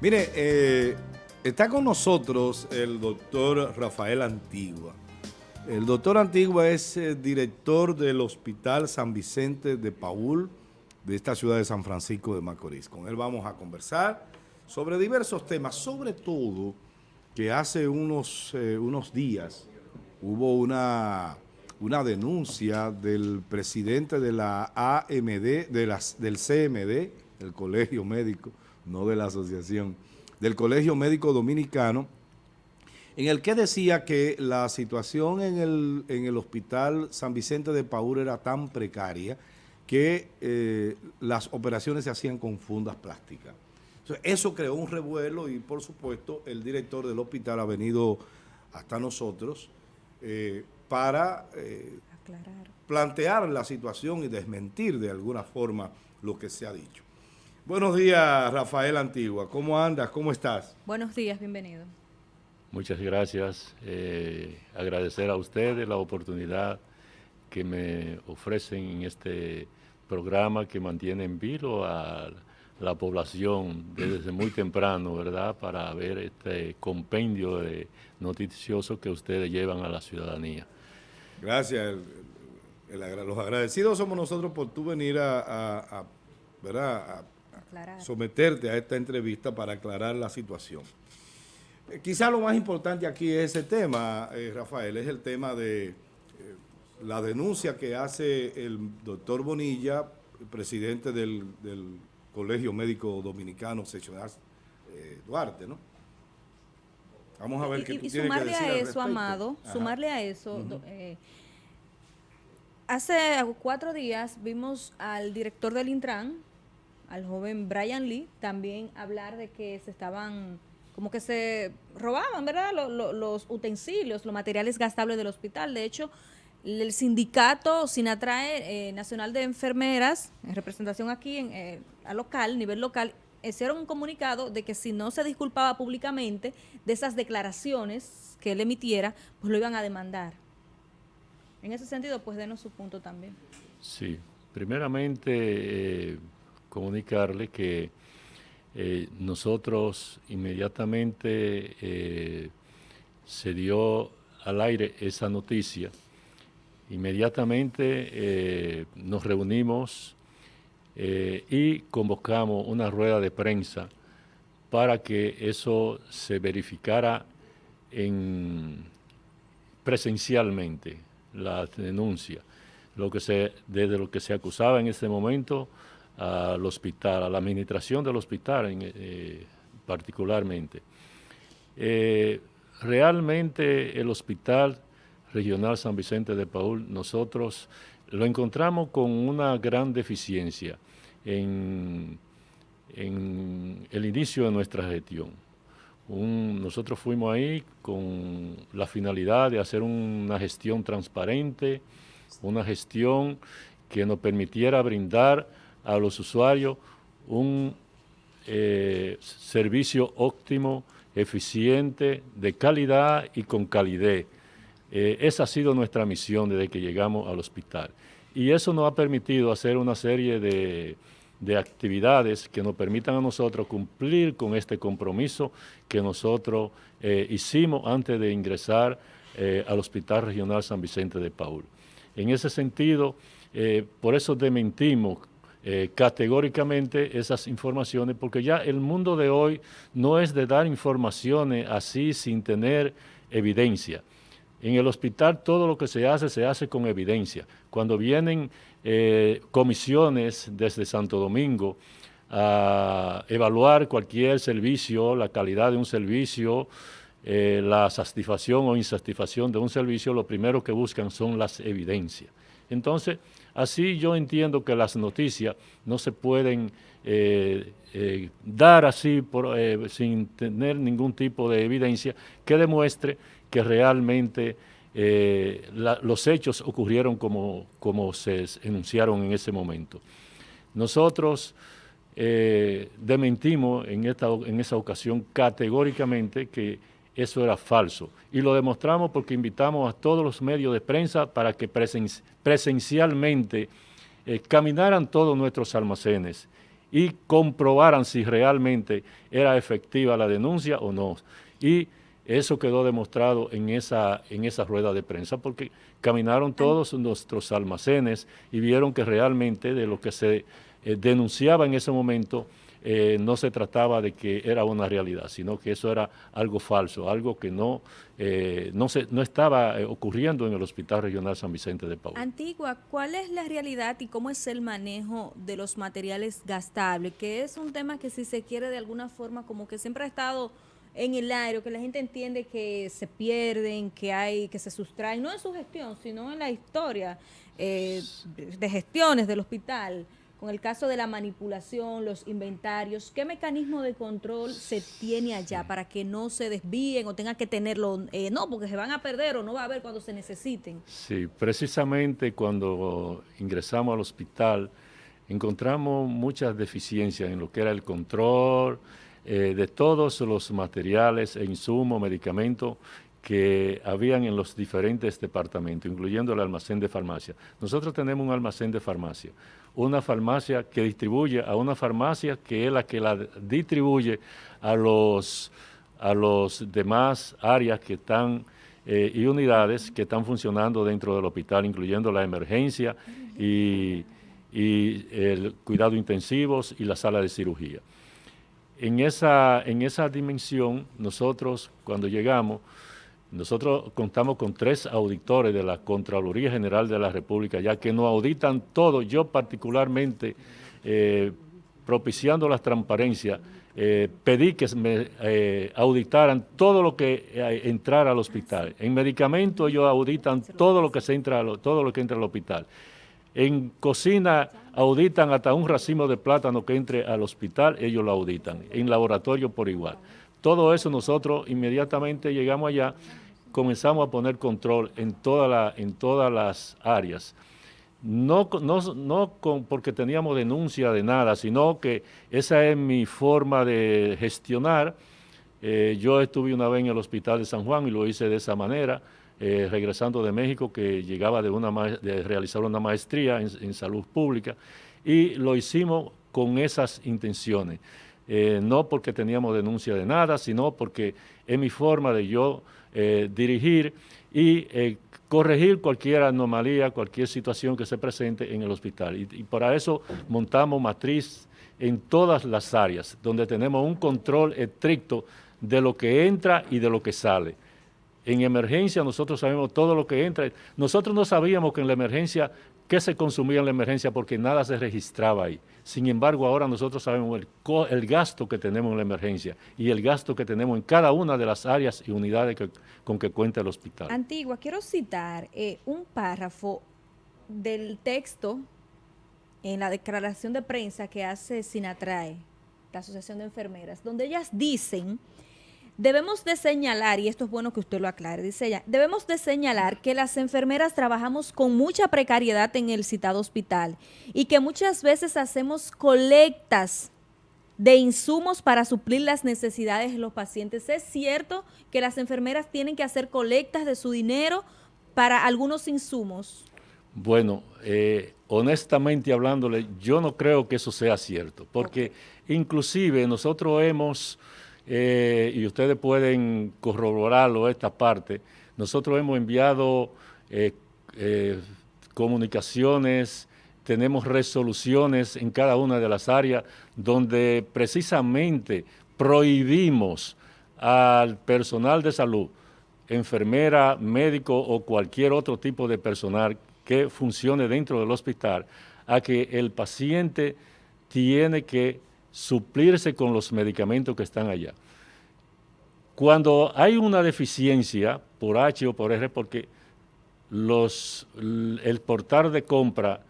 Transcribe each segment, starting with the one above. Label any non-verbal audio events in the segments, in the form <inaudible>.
Mire, eh, está con nosotros el doctor Rafael Antigua. El doctor Antigua es eh, director del Hospital San Vicente de Paul de esta ciudad de San Francisco de Macorís. Con él vamos a conversar sobre diversos temas, sobre todo que hace unos, eh, unos días hubo una, una denuncia del presidente de la AMD, de las, del CMD, el Colegio Médico, no de la asociación, del Colegio Médico Dominicano, en el que decía que la situación en el, en el Hospital San Vicente de Paúl era tan precaria que eh, las operaciones se hacían con fundas plásticas. eso creó un revuelo y, por supuesto, el director del hospital ha venido hasta nosotros eh, para eh, plantear la situación y desmentir de alguna forma lo que se ha dicho. Buenos días, Rafael Antigua. ¿Cómo andas? ¿Cómo estás? Buenos días, bienvenido. Muchas gracias. Eh, agradecer a ustedes la oportunidad que me ofrecen en este programa que mantiene en vilo a la población desde muy temprano, ¿verdad?, para ver este compendio de noticioso que ustedes llevan a la ciudadanía. Gracias. los agradecidos somos nosotros por tú venir a, ¿verdad? Someterte a esta entrevista para aclarar la situación. Eh, quizá lo más importante aquí es ese tema, eh, Rafael, es el tema de eh, la denuncia que hace el doctor Bonilla, presidente del, Colegio Médico Dominicano Seccional Duarte, ¿no? Vamos a ver qué tú y sumarle a eso, Amado, sumarle a eso, hace cuatro días vimos al director del Intran, al joven Brian Lee también hablar de que se estaban, como que se robaban, ¿verdad? Los, utensilios, los materiales gastables del hospital. De hecho, el sindicato Sinatrae eh, Nacional de Enfermeras, en representación aquí en, eh, a local, nivel local, hicieron un comunicado de que si no se disculpaba públicamente de esas declaraciones que él emitiera, pues lo iban a demandar. En ese sentido, pues denos su punto también. Sí, primeramente... Eh, comunicarle que eh, nosotros inmediatamente eh, se dio al aire esa noticia. Inmediatamente eh, nos reunimos y convocamos una rueda de prensa para que eso se verificara en, presencialmente, la denuncia. Desde lo que se acusaba en ese momento al hospital, a la administración del hospital en, eh, particularmente. Eh, realmente el Hospital Regional San Vicente de Paul, nosotros lo encontramos con una gran deficiencia en, el inicio de nuestra gestión. nosotros fuimos ahí con la finalidad de hacer una gestión transparente, una gestión que nos permitiera brindar a los usuarios un eh, servicio óptimo, eficiente, de calidad y con calidez. Eh, esa ha sido nuestra misión desde que llegamos al hospital. Y eso nos ha permitido hacer una serie de, actividades que nos permitan a nosotros cumplir con este compromiso que nosotros eh, hicimos antes de ingresar al Hospital Regional San Vicente de Paul. En ese sentido, por eso desmentimos eh, categóricamente esas informaciones, porque ya el mundo de hoy no es de dar informaciones así sin tener evidencia. En el hospital todo lo que se hace, se hace con evidencia. Cuando vienen eh, comisiones desde Santo Domingo a evaluar cualquier servicio, la calidad de un servicio, eh, la satisfacción o insatisfacción de un servicio, lo primero que buscan son las evidencias. Entonces, Así yo entiendo que las noticias no se pueden eh, eh, dar así eh, sin tener ningún tipo de evidencia que demuestre que realmente los hechos ocurrieron como, como se enunciaron en ese momento. Nosotros dementimos en, esta, en esa ocasión categóricamente que eso era falso. Y lo demostramos porque invitamos a todos los medios de prensa para que presencialmente eh, caminaran todos nuestros almacenes y comprobaran si realmente era efectiva la denuncia o no. Y eso quedó demostrado en esa, en esa rueda de prensa porque caminaron todos nuestros almacenes y vieron que realmente de lo que se eh, denunciaba en ese momento eh, no se trataba de que era una realidad, sino que eso era algo falso, algo que no, eh, no, se, no estaba ocurriendo en el Hospital Regional San Vicente de Paúl. Antigua, ¿cuál es la realidad y cómo es el manejo de los materiales gastables? Que es un tema que si se quiere de alguna forma como que siempre ha estado en el aire, que la gente entiende que se pierden, que hay, que se sustraen, no en su gestión, sino en la historia eh, de gestiones del hospital, con el caso de la manipulación, los inventarios, ¿qué mecanismo de control se tiene allá para que no se desvíen o tengan que tenerlo, eh, no, porque se van a perder o no va a haber cuando se necesiten? Sí, precisamente cuando ingresamos al hospital encontramos muchas deficiencias en lo que era el control, eh, de todos los materiales e insumos, medicamentos que habían en los diferentes departamentos, incluyendo el almacén de farmacia. Nosotros tenemos un almacén de farmacia, una farmacia que distribuye a una farmacia que es la que la distribuye a los, a los demás áreas que están eh, y unidades que están funcionando dentro del hospital, incluyendo la emergencia y, y el cuidado intensivos y la sala de cirugía. En esa, en esa dimensión, nosotros cuando llegamos, nosotros contamos con tres auditores de la Contraloría General de la República, ya que nos auditan todo, yo particularmente, eh, propiciando las transparencias, eh, pedí que me eh, auditaran todo lo que entrara al hospital. En medicamentos ellos auditan todo lo que se entra, todo lo que entra al hospital. En cocina auditan hasta un racimo de plátano que entre al hospital, ellos lo auditan. En laboratorio por igual. Todo eso nosotros inmediatamente llegamos allá, comenzamos a poner control en, toda la, en todas las áreas. No, no, porque teníamos denuncia de nada, sino que esa es mi forma de gestionar. Eh, yo estuve una vez en el hospital de San Juan y lo hice de esa manera. Eh, regresando de México, que llegaba de, una de realizar una maestría en, salud pública, y lo hicimos con esas intenciones. Eh, no porque teníamos denuncia de nada, sino porque es mi forma de yo eh, dirigir y corregir cualquier anomalía, cualquier situación que se presente en el hospital. Y, y para eso montamos matriz en todas las áreas, donde tenemos un control estricto de lo que entra y de lo que sale. En emergencia nosotros sabemos todo lo que entra. Nosotros no sabíamos que en la emergencia, qué se consumía en la emergencia porque nada se registraba ahí. Sin embargo, ahora nosotros sabemos el, gasto que tenemos en la emergencia y el gasto que tenemos en cada una de las áreas y unidades con que cuenta el hospital. Antigua, quiero citar eh, un párrafo del texto en la declaración de prensa que hace Sinatrae, la Asociación de Enfermeras, donde ellas dicen Debemos de señalar, y esto es bueno que usted lo aclare, dice ella, debemos de señalar que las enfermeras trabajamos con mucha precariedad en el citado hospital y que muchas veces hacemos colectas de insumos para suplir las necesidades de los pacientes. ¿Es cierto que las enfermeras tienen que hacer colectas de su dinero para algunos insumos? Bueno, eh, honestamente hablándole, yo no creo que eso sea cierto, porque inclusive nosotros hemos eh, y ustedes pueden corroborarlo esta parte, nosotros hemos enviado eh, eh, comunicaciones, tenemos resoluciones en cada una de las áreas donde precisamente prohibimos al personal de salud, enfermera, médico o cualquier otro tipo de personal que funcione dentro del hospital, a que el paciente tiene que suplirse con los medicamentos que están allá. Cuando hay una deficiencia por H o por R, porque los, el portal de compra,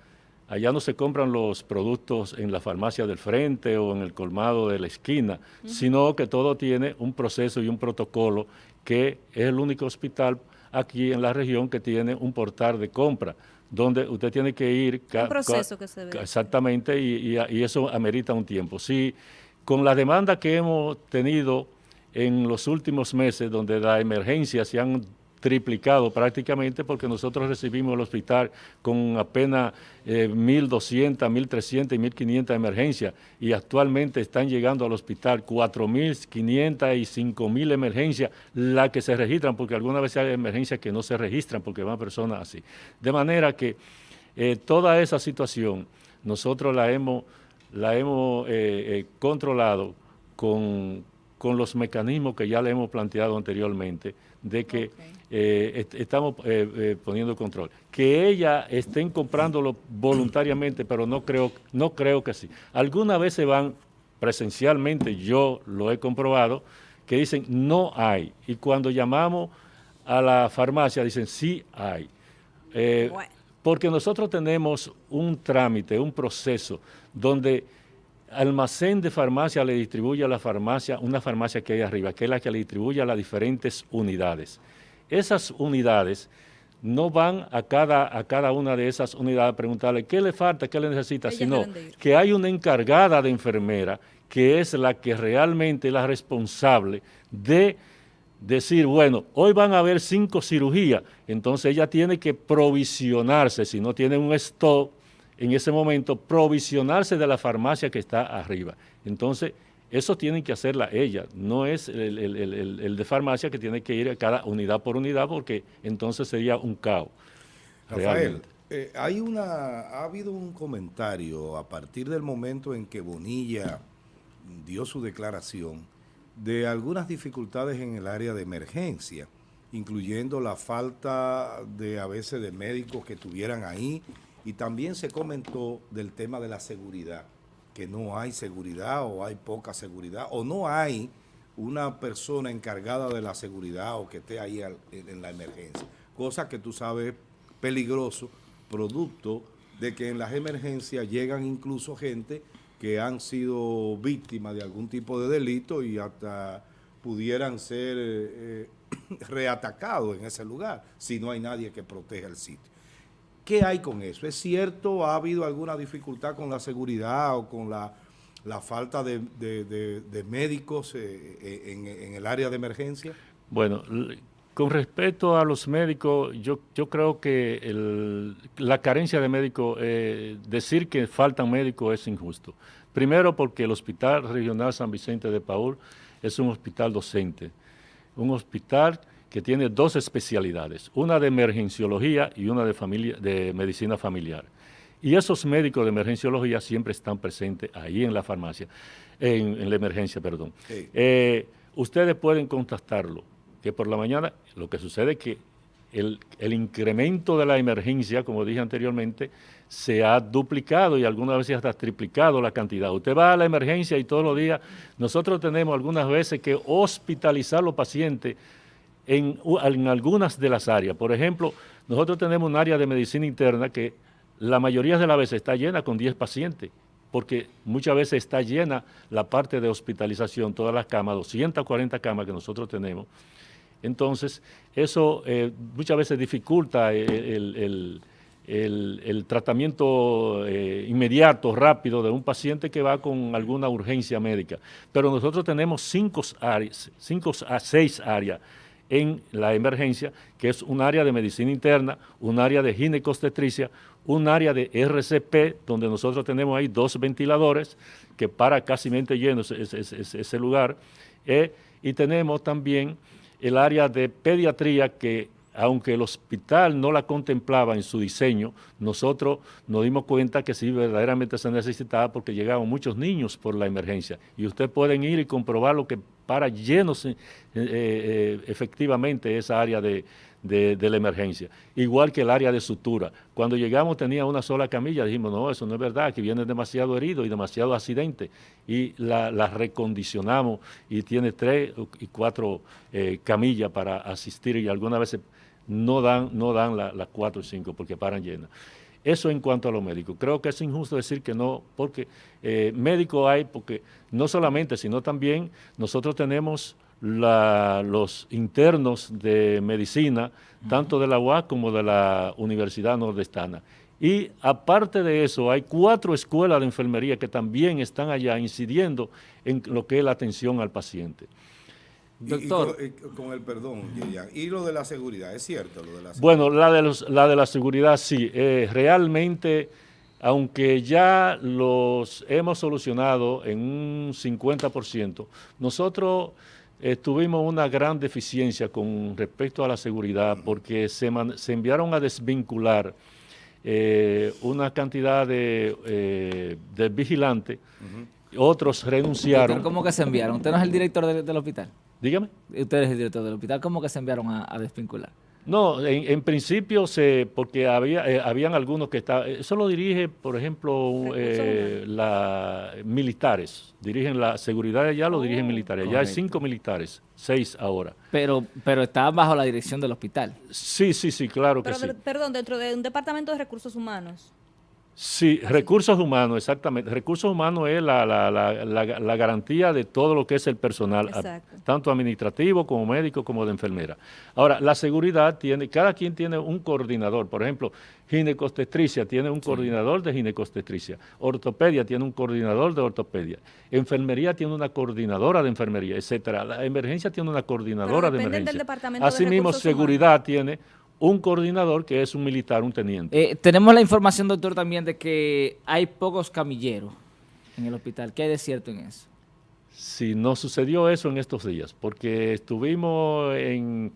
allá no se compran los productos en la farmacia del frente o en el colmado de la esquina, sino que todo tiene un proceso y un protocolo que es el único hospital aquí en la región que tiene un portal de compra donde usted tiene que ir... Un proceso que se ve. Exactamente, y, eso amerita un tiempo. Sí, con la demanda que hemos tenido en los últimos meses, donde las emergencias se han triplicado prácticamente porque nosotros recibimos el hospital con apenas 1.200, 1.300 y 1.500 emergencias y actualmente están llegando al hospital 4.500 y 5.000 emergencias las que se registran porque algunas veces hay emergencias que no se registran porque van personas así. De manera que eh, toda esa situación nosotros la hemos, la hemos eh, eh, controlado con, con los mecanismos que ya le hemos planteado anteriormente de que eh, estamos eh, eh, poniendo control. Que ella estén comprándolo voluntariamente, pero no creo, no creo que sí. Algunas veces van presencialmente, yo lo he comprobado, que dicen no hay. Y cuando llamamos a la farmacia dicen sí hay. Porque nosotros tenemos un trámite, un proceso, donde almacén de farmacia le distribuye a la farmacia, una farmacia que hay arriba, que es la que le distribuye a las diferentes unidades. Esas unidades no van a cada, a cada una de esas unidades a preguntarle qué le falta, qué le necesita, sino que hay una encargada de enfermera que es la que realmente es la responsable de decir, bueno, hoy van a haber cinco cirugías, entonces ella tiene que provisionarse, si no tiene un stock, en ese momento provisionarse de la farmacia que está arriba. Entonces, eso tienen que hacerla ella, no es el, de farmacia que tiene que ir a cada unidad por unidad porque entonces sería un caos. Rafael, eh, hay una, ha habido un comentario a partir del momento en que Bonilla dio su declaración de algunas dificultades en el área de emergencia, incluyendo la falta de a veces de médicos que estuvieran ahí y también se comentó del tema de la seguridad, que no hay seguridad o hay poca seguridad o no hay una persona encargada de la seguridad o que esté ahí en la emergencia. Cosa que tú sabes peligroso, producto de que en las emergencias llegan incluso gente que han sido víctimas de algún tipo de delito y hasta pudieran ser eh, <clears throat> reatacados en ese lugar si no hay nadie que proteja el sitio. ¿Qué hay con eso? ¿Es cierto? ¿Ha habido alguna dificultad con la seguridad o con la, falta de, médicos eh, eh, en, el área de emergencia? Bueno, con respecto a los médicos, yo, yo creo que la carencia de médicos, eh, decir que faltan médicos es injusto. Primero porque el Hospital Regional San Vicente de Paul es un hospital docente, un hospital que tiene dos especialidades, una de emergenciología y una de, familia, de medicina familiar. Y esos médicos de emergenciología siempre están presentes ahí en la farmacia, en, la emergencia, perdón. Eh, ustedes pueden contactarlo, que por la mañana lo que sucede es que el, el, incremento de la emergencia, como dije anteriormente, se ha duplicado y algunas veces hasta triplicado la cantidad. Usted va a la emergencia y todos los días, nosotros tenemos algunas veces que hospitalizar a los pacientes en, algunas de las áreas. Por ejemplo, nosotros tenemos un área de medicina interna que la mayoría de las veces está llena con 10 pacientes, porque muchas veces está llena la parte de hospitalización, todas las camas, 240 camas que nosotros tenemos. Entonces, eso eh, muchas veces dificulta el, tratamiento eh, inmediato, rápido de un paciente que va con alguna urgencia médica. Pero nosotros tenemos cinco, áreas, cinco a seis áreas en la emergencia, que es un área de medicina interna, un área de ginecostetricia, un área de RCP, donde nosotros tenemos ahí dos ventiladores que para casi lleno ese, lugar, eh, y tenemos también el área de pediatría que aunque el hospital no la contemplaba en su diseño, nosotros nos dimos cuenta que sí verdaderamente se necesitaba porque llegaban muchos niños por la emergencia. Y ustedes pueden ir y comprobar lo que para llenos eh, eh, efectivamente esa área de, la emergencia. Igual que el área de sutura. Cuando llegamos tenía una sola camilla, dijimos, no, eso no es verdad, que viene demasiado herido y demasiado accidente. Y la, recondicionamos y tiene tres y cuatro eh, camillas para asistir y algunas veces no dan, no dan las cuatro o cinco porque paran llenas. Eso en cuanto a los médicos. Creo que es injusto decir que no, porque eh, médicos hay, porque no solamente, sino también nosotros tenemos los internos de medicina, tanto de la UAS como de la Universidad Nordestana. Y aparte de eso, hay cuatro escuelas de enfermería que también están allá incidiendo en lo que es la atención al paciente. Doctor. Y, con, el perdón, y lo de la seguridad, ¿es cierto? Lo de la bueno, la de, los, la de la seguridad sí. Eh, realmente, aunque ya los hemos solucionado en un 50%, nosotros eh, tuvimos una gran deficiencia con respecto a la seguridad porque se, se enviaron a desvincular eh, una cantidad de, de vigilantes, otros renunciaron. ¿Cómo que se enviaron? ¿Usted no es el director del hospital? Dígame. Usted es el director del hospital. ¿Cómo que se enviaron a, desvincular? No, en, principio se, porque había, eh, habían algunos que estaban, eso lo dirige, por ejemplo, eh, la, militares, dirigen la seguridad allá, lo dirigen oh, militares, ya hay cinco militares, seis ahora. Pero, pero estaban bajo la dirección del hospital. Sí, sí, sí, claro que sí. Perdón, dentro de un departamento de recursos humanos. Sí, recursos humanos, exactamente. Recursos humanos es la, la, la, la, garantía de todo lo que es el personal, tanto administrativo como médico como de enfermera. Ahora, la seguridad tiene, cada quien tiene un coordinador. Por ejemplo, ginecostetricia tiene un coordinador de ginecostetricia. Ortopedia tiene un coordinador de ortopedia. Enfermería tiene una coordinadora de enfermería, etcétera. La emergencia tiene una coordinadora de emergencia. Asimismo, seguridad tiene un coordinador que es un militar, un teniente. Eh, tenemos la información, doctor, también de que hay pocos camilleros en el hospital. ¿Qué hay de cierto en eso? Sí, no sucedió eso en estos días, porque estuvimos en,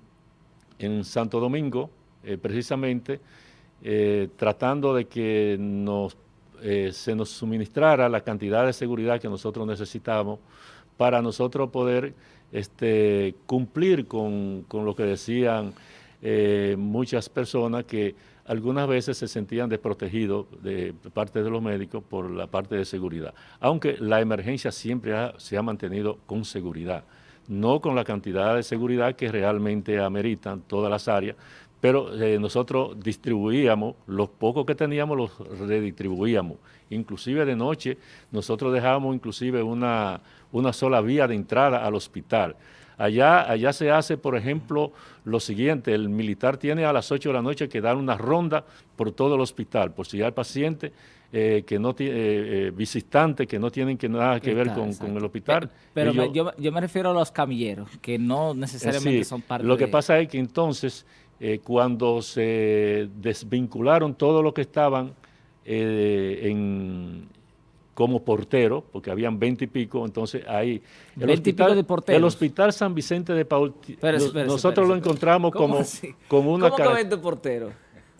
en Santo Domingo, eh, precisamente, eh, tratando de que nos, se nos suministrara la cantidad de seguridad que nosotros necesitamos para nosotros poder este, cumplir con, con lo que decían eh, muchas personas que algunas veces se sentían desprotegidos de parte de los médicos por la parte de seguridad. Aunque la emergencia siempre se ha mantenido con seguridad, no con la cantidad de seguridad que realmente ameritan todas las áreas, pero eh, nosotros distribuíamos, los pocos que teníamos los redistribuíamos. Inclusive de noche nosotros dejábamos inclusive una, una sola vía de entrada al hospital. Allá, allá se hace, por ejemplo, lo siguiente, el militar tiene a las 8 de la noche que dar una ronda por todo el hospital, por si hay paciente eh, que no tiene, eh, eh, visitantes que no tienen que nada que ver con, el hospital. Pero, yo, me refiero a los camilleros, que no necesariamente son parte Lo que pasa es que entonces, cuando se desvincularon todo lo que estaban en, como portero, porque habían veinte y pico, entonces ahí... El hospital, de El Hospital San Vicente de Paul, nosotros lo encontramos como, como una... ¿Cómo que 20 porteros?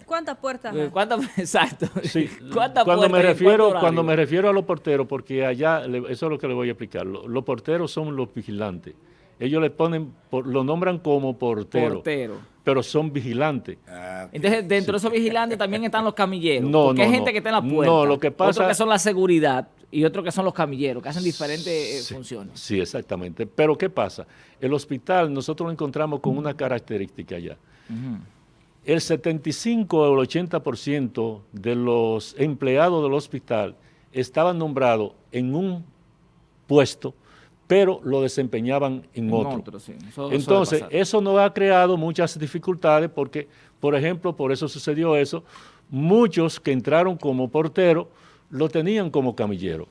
¿Cuántas puertas? ¿Cuántas? <laughs> Exacto. Sí. ¿Cuántas cuando me refiero Cuando me refiero a los porteros, porque allá, eso es lo que le voy a explicar, los, porteros son los vigilantes. Ellos le ponen, lo nombran como portero. Portero pero son vigilantes. Ah, Entonces, dentro de esos vigilantes también están los camilleros. No, porque hay gente que está en la puerta. No, lo que pasa... Otros que son la seguridad y otros que son los camilleros, que hacen diferentes eh, funciones. Sí, exactamente. Pero ¿qué pasa? El hospital, nosotros lo encontramos con una característica allá. El 75 o el 80% de los empleados del hospital estaban nombrados en un puesto pero lo desempeñaban en, otro. Entonces, eso nos ha creado muchas dificultades porque, por ejemplo, por eso sucedió eso, muchos que entraron como portero lo tenían como camillero.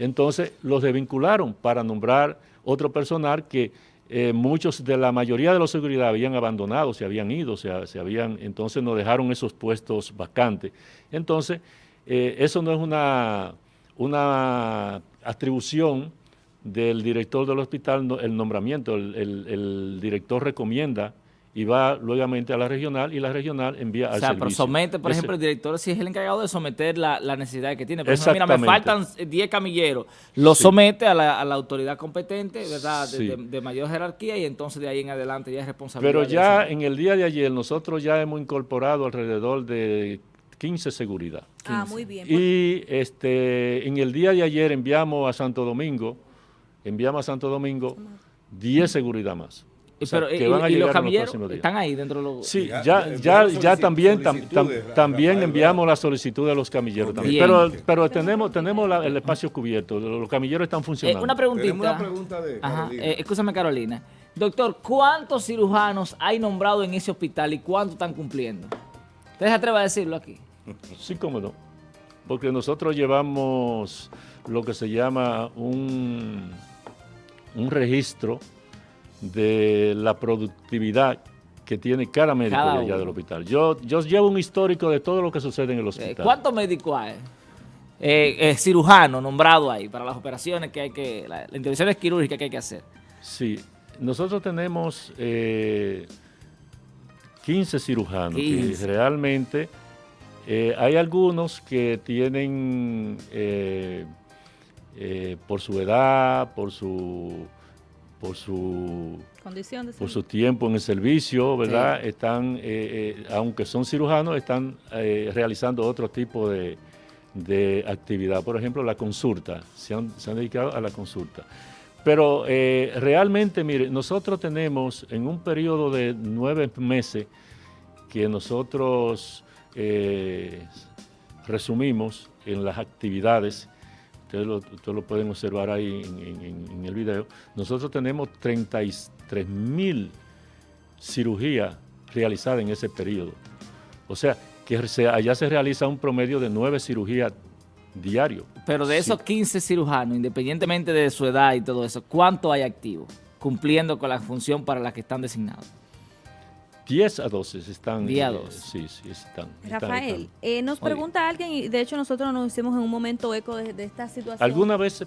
Entonces, los desvincularon para nombrar otro personal que eh, muchos de la mayoría de los seguridad habían abandonado, se habían ido, se, se habían, entonces nos dejaron esos puestos vacantes. Entonces, eh, eso no es una, una atribución del director del hospital el nombramiento, el, director recomienda y va luego a la regional y la regional envía al servicio. O sea, pero somete, por ejemplo, el director si es el encargado de someter la, necesidad que tiene. Por ejemplo, mira, me faltan 10 camilleros. Lo somete a la, autoridad competente, ¿verdad? De, mayor jerarquía y entonces de ahí en adelante ya es responsabilidad. Pero ya en el día de ayer nosotros ya hemos incorporado alrededor de 15 seguridad. Ah, muy bien. Y este, en el día de ayer enviamos a Santo Domingo enviamos a Santo Domingo 10 seguridad más. Pero, que van a y, llegar los próximos están ahí dentro de los... Sí, ya, ya, ya, también, también enviamos la solicitud de los camilleros también. Pero, pero tenemos, tenemos el espacio cubierto, los camilleros están funcionando. Eh, una preguntita. una pregunta de Carolina. Eh, escúchame, Carolina. Doctor, ¿cuántos cirujanos hay nombrado en ese hospital y cuántos están cumpliendo? ¿Usted se atreve a decirlo aquí? <laughs> Sí, cómo no. Porque nosotros llevamos lo que se llama un un registro de la productividad que tiene cada médico allá del hospital. Yo, yo llevo un histórico de todo lo que sucede en el hospital. ¿Cuántos médicos hay? Eh, eh, cirujano nombrado ahí para las operaciones que hay que, las la intervenciones quirúrgicas que hay que hacer. Sí, nosotros tenemos 15 eh, cirujanos y realmente eh, hay algunos que tienen, por su edad, por su por su condición por su tiempo en el servicio, ¿verdad? Están, aunque son cirujanos, están realizando otro tipo de, de actividad. Por ejemplo, la consulta, se han, dedicado a la consulta. Pero eh, realmente, mire, nosotros tenemos en un periodo de nueve meses que nosotros eh, resumimos en las actividades, ustedes lo, pueden observar ahí en, el video, nosotros tenemos 33 mil cirugías realizadas en ese periodo. O sea, que allá se realiza un promedio de nueve cirugías diario. Pero de esos 15 cirujanos, independientemente de su edad y todo eso, ¿cuánto hay activos cumpliendo con la función para la que están designados? 10 a 12 están. 10 a 12. Eh, sí, sí, están. Rafael, Eh, nos pregunta alguien, y de hecho nosotros nos hicimos en un momento eco de, de esta situación. ¿Alguna vez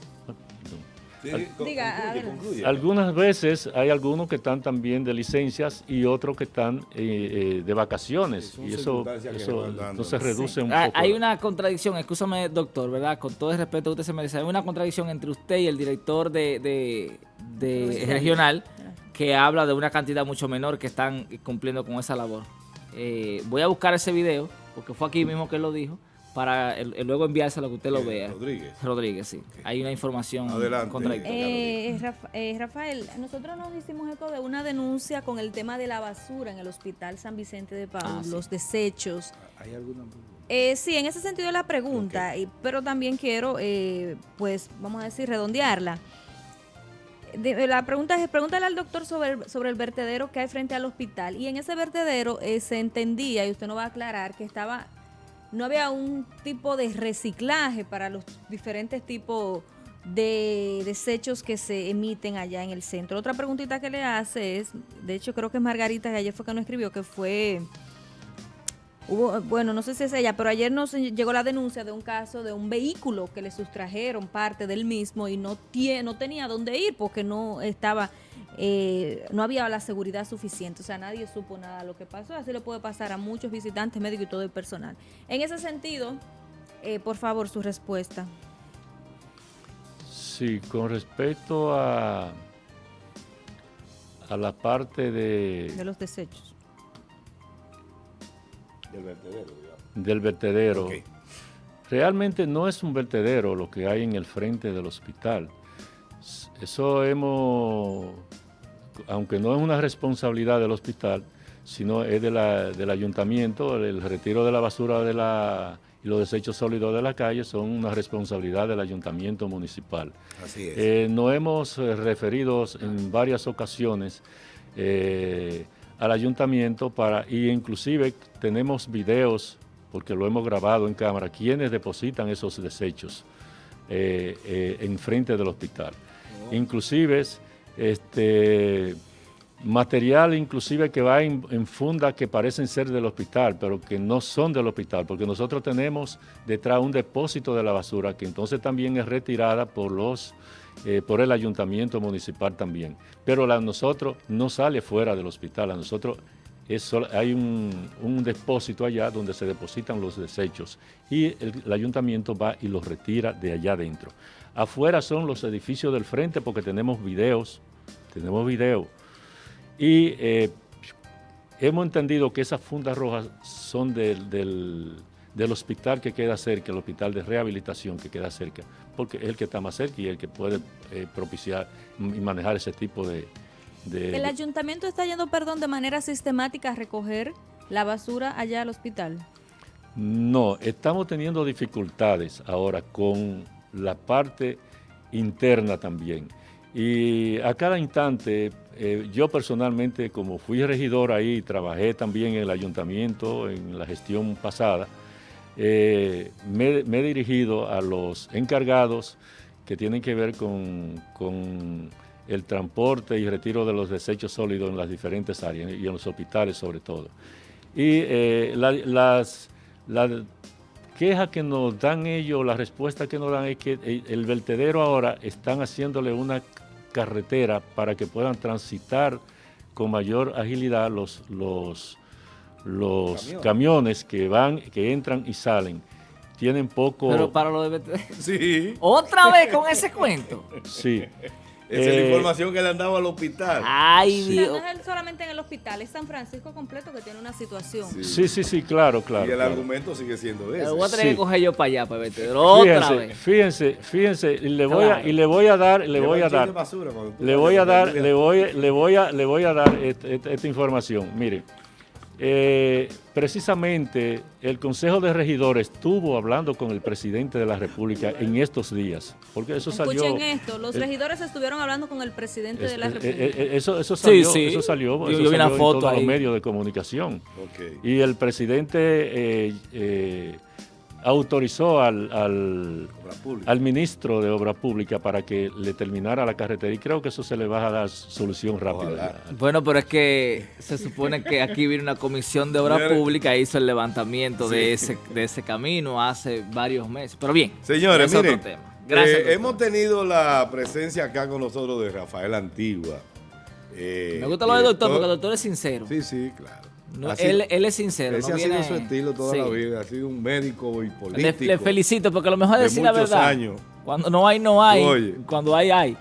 algunas veces hay algunos que están también de licencias y otros que están eh, eh, de vacaciones y eso, eso se reduce un poco. Hay una contradicción, escúchame doctor, ¿verdad? Con todo el respeto que usted se merece, hay una contradicción entre usted y el director de, regional que habla de una cantidad mucho menor que están cumpliendo con esa labor. Eh, voy a buscar ese video, porque fue aquí mismo que él lo dijo, para luego enviárselo a que usted lo vea. Rodríguez. Rodríguez, sí. Hay una información contradictoria. Eh, eh, Rafael, nosotros nos hicimos eco de una denuncia con el tema de la basura en el Hospital San Vicente de Paul, ah, los desechos. ¿Hay alguna eh, sí, en ese sentido la pregunta, pero también quiero, eh, pues, vamos a decir, redondearla. La pregunta es, pregúntale al doctor sobre, sobre el vertedero que hay frente al hospital. Y en ese vertedero se entendía, y usted no va a aclarar, que estaba no había un tipo de reciclaje para los diferentes tipos de desechos que se emiten allá en el centro. Otra preguntita que le hace es, de hecho creo que es Margarita, que ayer fue que nos escribió, que fue, hubo, bueno, no sé si es ella, pero ayer nos llegó la denuncia de un caso de un vehículo que le sustrajeron parte del mismo y no, tiene, no tenía dónde ir porque no estaba eh, no había la seguridad suficiente, o sea, nadie supo nada de lo que pasó, así le puede pasar a muchos visitantes, médicos y todo el personal. En ese sentido, eh, por favor, su respuesta. Sí, con respecto a, a la parte de... De los desechos. Del vertedero, digamos. Del vertedero. Realmente no es un vertedero lo que hay en el frente del hospital. Eso hemos aunque no es una responsabilidad del hospital, sino es de del ayuntamiento, el retiro de la basura de la, y los desechos sólidos de la calle son una responsabilidad del ayuntamiento municipal. Así es. Eh, nos hemos eh, referido en varias ocasiones eh, al ayuntamiento para, y inclusive tenemos videos, porque lo hemos grabado en cámara, quienes depositan esos desechos en frente del hospital. Oh. Inclusive este, material inclusive que va en, funda que parecen ser del hospital, pero que no son del hospital, porque nosotros tenemos detrás un depósito de la basura que entonces también es retirada por los eh, por el ayuntamiento municipal también. Pero la nosotros no sale fuera del hospital, a nosotros hay un, depósito allá donde se depositan los desechos y el, el, ayuntamiento va y los retira de allá adentro. Afuera son los edificios del frente porque tenemos videos, tenemos videos. Y eh, hemos entendido que esas fundas rojas son del, hospital que queda cerca, el hospital de rehabilitación que queda cerca, porque es el que está más cerca y el que puede eh, propiciar y manejar ese tipo de, ¿El ayuntamiento está yendo, perdón, de manera sistemática a recoger la basura allá al hospital? No, estamos teniendo dificultades ahora con la parte interna también. Y a cada instante, eh, yo personalmente, como fui regidor ahí, trabajé también en el ayuntamiento, en la gestión pasada, eh, me, he dirigido a los encargados que tienen que ver con, el transporte y retiro de los desechos sólidos en las diferentes áreas y en los hospitales sobre todo. Y eh, las, quejas que nos dan ellos, la respuesta que nos dan es que el, vertedero ahora están haciéndole una carretera para que puedan transitar con mayor agilidad los, los camiones que van, que entran y salen tienen poco... Pero para lo de... <laughs> Sí. ¿Otra vez con ese cuento? Sí. Esa es la eh, información que le han dado al hospital. Ay, Dios. no es solamente en el hospital, es San Francisco completo que tiene una situación. Sí, sí, sí, claro, claro. Y el argumento sigue siendo ese. Pero voy a tener que coger yo para allá, para verte. Otra fíjense, vez. Fíjense, fíjense, y le voy a, y le voy a dar, le voy a dar, le voy a dar, le voy, le voy a, le voy a dar esta información. Mire, eh, precisamente el Consejo de Regidores estuvo hablando con el presidente de la República en estos días, porque eso salió... Escuchen esto, los regidores estuvieron hablando con el presidente de la República. Eh, eh, eso, eso salió, eso salió, yo, en todos los medios de comunicación. Y el presidente autorizó al, al, ministro de Obra Pública para que le terminara la carretera y creo que eso se le va a dar solución rápida. Bueno, pero es que se supone que aquí viene una comisión de Obra Pública e hizo el levantamiento de, ese, de ese camino hace varios meses. Pero bien, señores, miren, Gracias, eh, hemos tenido la presencia acá con nosotros de Rafael Antigua. Eh, Me gusta lo del doctor porque el doctor es sincero. Sí, sí, claro él, él, es sincero. Ese ha sido su estilo toda la vida, ha sido un médico y político. Le, felicito porque a lo mejor es decir la verdad. Años. Cuando no hay, no hay. Cuando hay, hay.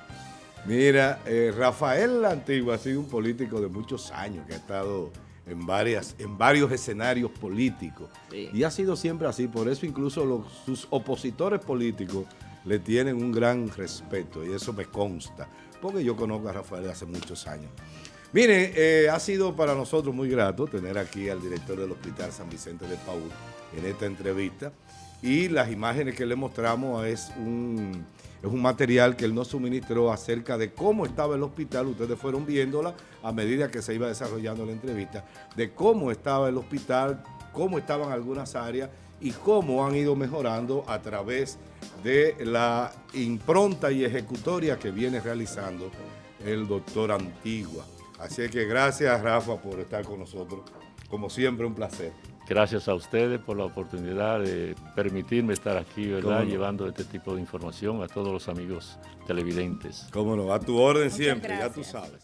Mira, eh, Rafael Antigua ha sido un político de muchos años que ha estado en, varias, en varios escenarios políticos. Y ha sido siempre así, por eso incluso los, sus opositores políticos le tienen un gran respeto y eso me consta, porque yo conozco a Rafael hace muchos años. Mire, eh, ha sido para nosotros muy grato tener aquí al director del Hospital San Vicente de Paúl en esta entrevista y las imágenes que le mostramos es un, es un material que él nos suministró acerca de cómo estaba el hospital, ustedes fueron viéndola a medida que se iba desarrollando la entrevista, de cómo estaba el hospital, cómo estaban algunas áreas y cómo han ido mejorando a través de la impronta y ejecutoria que viene realizando el doctor Antigua. Así que gracias, Rafa, por estar con nosotros. Como siempre, un placer. Gracias a ustedes por la oportunidad de permitirme estar aquí, ¿verdad? Llevando este tipo de información a todos los amigos televidentes. Cómo no, a tu orden siempre, ya tú sabes.